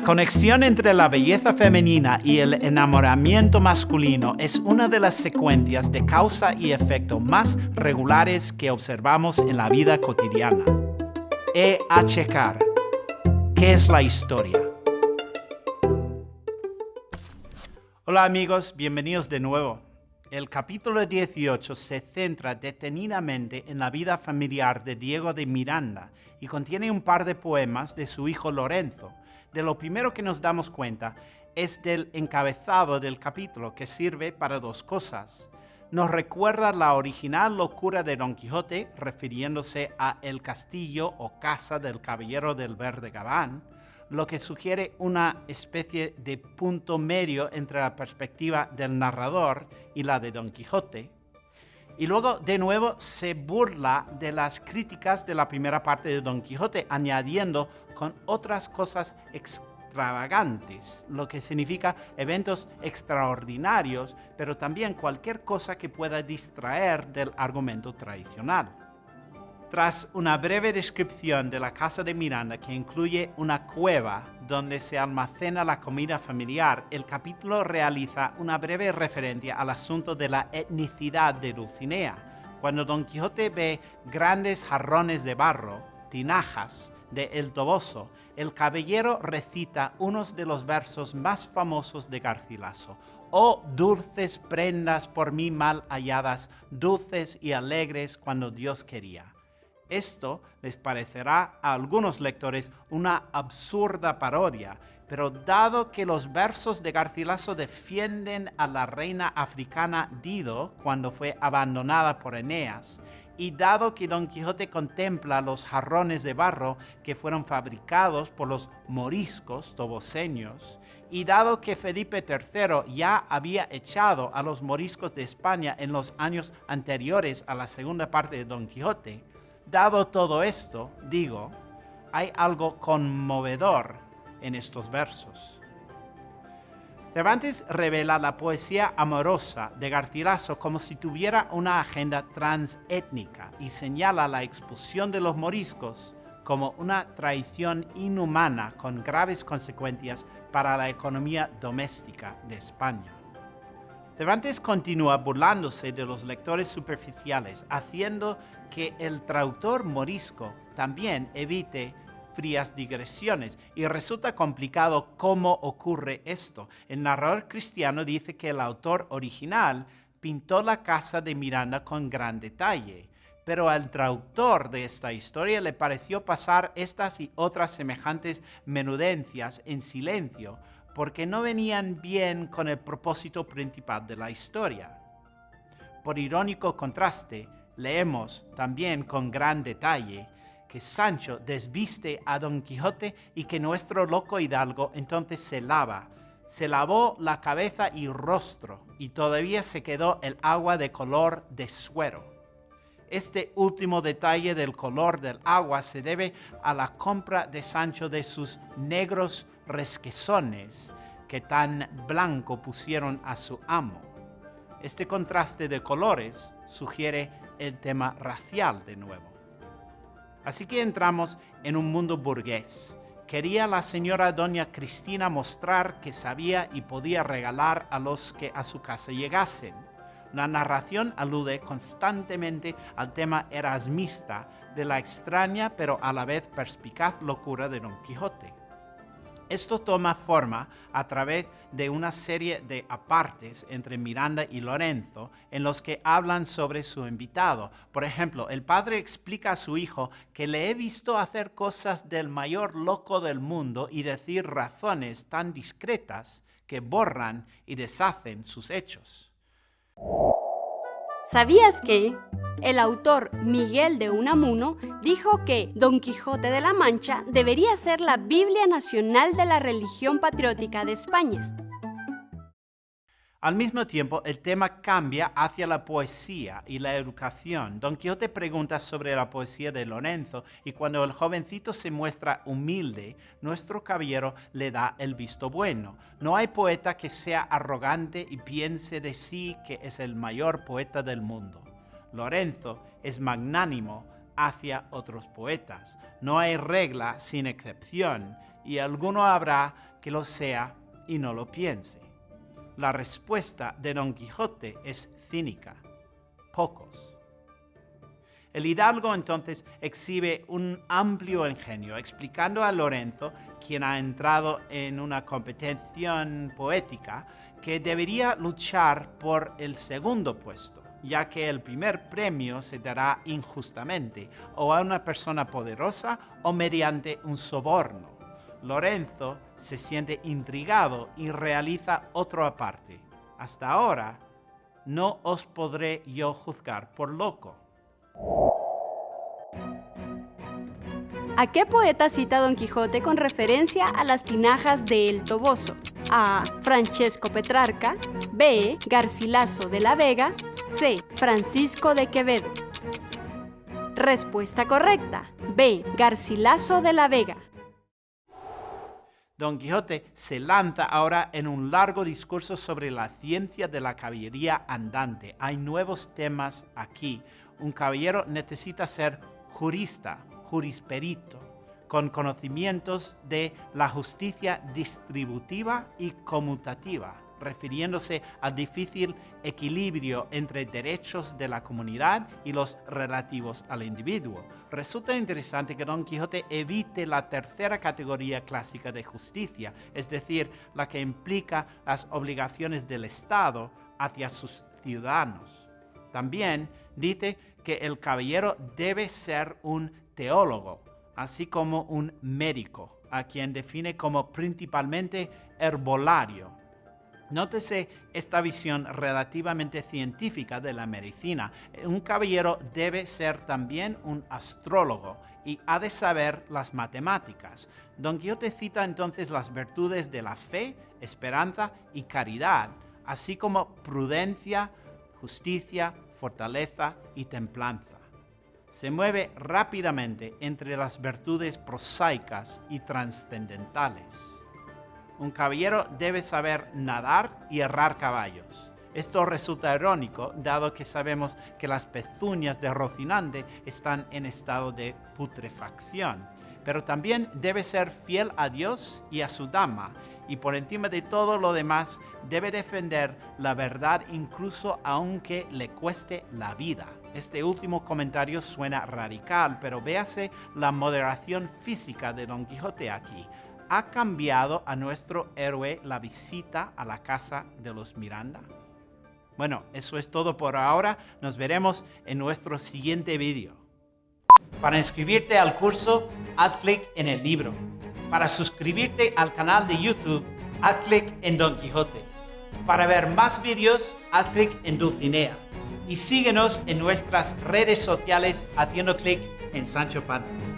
La conexión entre la belleza femenina y el enamoramiento masculino es una de las secuencias de causa y efecto más regulares que observamos en la vida cotidiana. E a checar. ¿Qué es la historia? Hola amigos, bienvenidos de nuevo. El capítulo 18 se centra detenidamente en la vida familiar de Diego de Miranda y contiene un par de poemas de su hijo Lorenzo, de lo primero que nos damos cuenta es del encabezado del capítulo, que sirve para dos cosas. Nos recuerda la original locura de Don Quijote, refiriéndose a el castillo o casa del caballero del verde gabán, lo que sugiere una especie de punto medio entre la perspectiva del narrador y la de Don Quijote. Y luego, de nuevo, se burla de las críticas de la primera parte de Don Quijote, añadiendo con otras cosas extravagantes, lo que significa eventos extraordinarios, pero también cualquier cosa que pueda distraer del argumento tradicional. Tras una breve descripción de la casa de Miranda que incluye una cueva donde se almacena la comida familiar, el capítulo realiza una breve referencia al asunto de la etnicidad de Dulcinea. Cuando Don Quijote ve grandes jarrones de barro, tinajas, de El Toboso, el caballero recita unos de los versos más famosos de Garcilaso. Oh dulces prendas por mí mal halladas, dulces y alegres cuando Dios quería. Esto les parecerá a algunos lectores una absurda parodia, pero dado que los versos de Garcilaso defienden a la reina africana Dido cuando fue abandonada por Eneas, y dado que Don Quijote contempla los jarrones de barro que fueron fabricados por los moriscos toboseños, y dado que Felipe III ya había echado a los moriscos de España en los años anteriores a la segunda parte de Don Quijote, Dado todo esto, digo, hay algo conmovedor en estos versos. Cervantes revela la poesía amorosa de Garcilaso como si tuviera una agenda transétnica y señala la expulsión de los moriscos como una traición inhumana con graves consecuencias para la economía doméstica de España. Cervantes continúa burlándose de los lectores superficiales, haciendo que el traductor morisco también evite frías digresiones y resulta complicado cómo ocurre esto. El narrador cristiano dice que el autor original pintó la casa de Miranda con gran detalle, pero al traductor de esta historia le pareció pasar estas y otras semejantes menudencias en silencio, porque no venían bien con el propósito principal de la historia. Por irónico contraste, leemos también con gran detalle que Sancho desviste a Don Quijote y que nuestro loco hidalgo entonces se lava. Se lavó la cabeza y rostro y todavía se quedó el agua de color de suero. Este último detalle del color del agua se debe a la compra de Sancho de sus negros resquezones que tan blanco pusieron a su amo. Este contraste de colores sugiere el tema racial de nuevo. Así que entramos en un mundo burgués. Quería la señora doña Cristina mostrar que sabía y podía regalar a los que a su casa llegasen. La narración alude constantemente al tema erasmista de la extraña pero a la vez perspicaz locura de Don Quijote. Esto toma forma a través de una serie de apartes entre Miranda y Lorenzo en los que hablan sobre su invitado. Por ejemplo, el padre explica a su hijo que le he visto hacer cosas del mayor loco del mundo y decir razones tan discretas que borran y deshacen sus hechos. ¿Sabías que el autor Miguel de Unamuno dijo que Don Quijote de la Mancha debería ser la Biblia nacional de la religión patriótica de España? Al mismo tiempo, el tema cambia hacia la poesía y la educación. Don Quijote pregunta sobre la poesía de Lorenzo y cuando el jovencito se muestra humilde, nuestro caballero le da el visto bueno. No hay poeta que sea arrogante y piense de sí que es el mayor poeta del mundo. Lorenzo es magnánimo hacia otros poetas. No hay regla sin excepción y alguno habrá que lo sea y no lo piense. La respuesta de Don Quijote es cínica. Pocos. El hidalgo entonces exhibe un amplio ingenio, explicando a Lorenzo, quien ha entrado en una competición poética, que debería luchar por el segundo puesto, ya que el primer premio se dará injustamente, o a una persona poderosa o mediante un soborno. Lorenzo se siente intrigado y realiza otro aparte. Hasta ahora, no os podré yo juzgar por loco ¿A qué poeta cita Don Quijote con referencia a las tinajas de El Toboso? A. Francesco Petrarca. B. Garcilaso de la Vega. C. Francisco de Quevedo. Respuesta correcta. B. Garcilaso de la Vega. Don Quijote se lanza ahora en un largo discurso sobre la ciencia de la caballería andante. Hay nuevos temas aquí. Un caballero necesita ser jurista, jurisperito, con conocimientos de la justicia distributiva y conmutativa, refiriéndose al difícil equilibrio entre derechos de la comunidad y los relativos al individuo. Resulta interesante que Don Quijote evite la tercera categoría clásica de justicia, es decir, la que implica las obligaciones del Estado hacia sus ciudadanos. También dice que el caballero debe ser un teólogo, así como un médico, a quien define como principalmente herbolario. Nótese esta visión relativamente científica de la medicina. Un caballero debe ser también un astrólogo y ha de saber las matemáticas. Don Quijote cita entonces las virtudes de la fe, esperanza y caridad, así como prudencia, justicia, fortaleza y templanza se mueve rápidamente entre las virtudes prosaicas y trascendentales. Un caballero debe saber nadar y errar caballos. Esto resulta irónico, dado que sabemos que las pezuñas de Rocinante están en estado de putrefacción. Pero también debe ser fiel a Dios y a su dama, y por encima de todo lo demás debe defender la verdad incluso aunque le cueste la vida. Este último comentario suena radical, pero véase la moderación física de Don Quijote aquí. ¿Ha cambiado a nuestro héroe la visita a la casa de los Miranda? Bueno, eso es todo por ahora. Nos veremos en nuestro siguiente vídeo. Para inscribirte al curso, haz clic en el libro. Para suscribirte al canal de YouTube, haz clic en Don Quijote. Para ver más vídeos, haz clic en Dulcinea. Y síguenos en nuestras redes sociales haciendo clic en Sancho Panza.